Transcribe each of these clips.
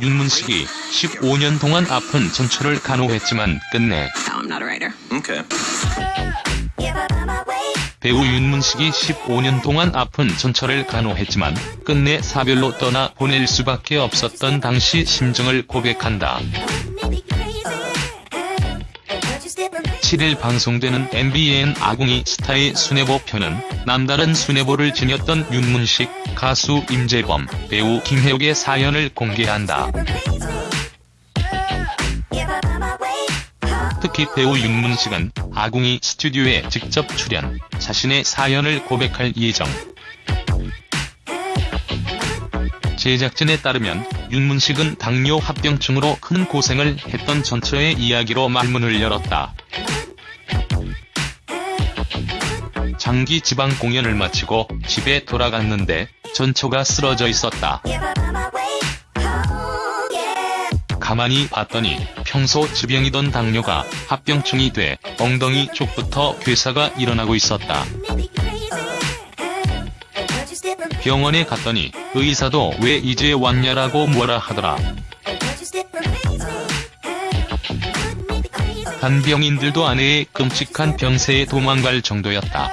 윤문식이 15년 동안 아픈 전철을 간호했지만 끝내. Okay. 배우 윤문식이 15년 동안 아픈 전철을 간호했지만 끝내 사별로 떠나 보낼 수밖에 없었던 당시 심정을 고백한다. 7일 방송되는 MBN 아궁이 스타의 수뇌보 편은 남다른 수뇌보를 지녔던 윤문식, 가수 임재범, 배우 김혜옥의 사연을 공개한다. 특히 배우 윤문식은 아궁이 스튜디오에 직접 출연, 자신의 사연을 고백할 예정. 제작진에 따르면 윤문식은 당뇨 합병증으로 큰 고생을 했던 전처의 이야기로 말문을 열었다. 장기 지방 공연을 마치고 집에 돌아갔는데 전처가 쓰러져 있었다. 가만히 봤더니 평소 지병이던 당뇨가 합병증이 돼 엉덩이 쪽부터 괴사가 일어나고 있었다. 병원에 갔더니 의사도 왜 이제 왔냐라고 뭐라 하더라. 간병인들도 아내의 끔찍한 병세에 도망갈 정도였다.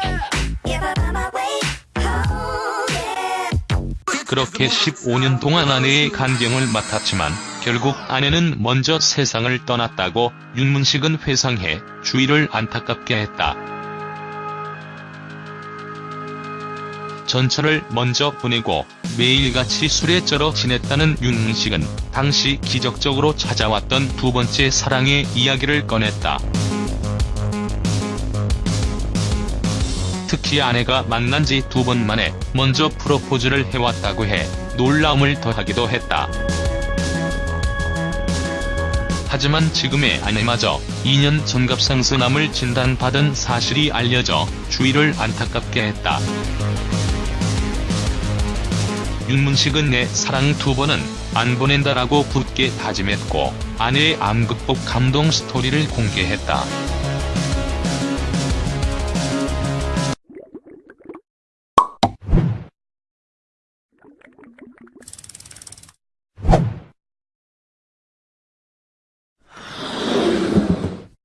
그렇게 15년 동안 아내의 간병을 맡았지만 결국 아내는 먼저 세상을 떠났다고 윤문식은 회상해 주위를 안타깝게 했다. 전철을 먼저 보내고 매일같이 술에 쩔어 지냈다는 윤문식은 당시 기적적으로 찾아왔던 두 번째 사랑의 이야기를 꺼냈다. 특히 아내가 만난 지 두 번 만에 먼저 프로포즈를 해왔다고 해 놀라움을 더하기도 했다. 하지만 지금의 아내마저 2년 전갑상선암을 진단받은 사실이 알려져 주위를 안타깝게 했다. 윤문식은 내 사랑 두 번은 안 보낸다라고 굳게 다짐했고 아내의 암 극복 감동 스토리를 공개했다.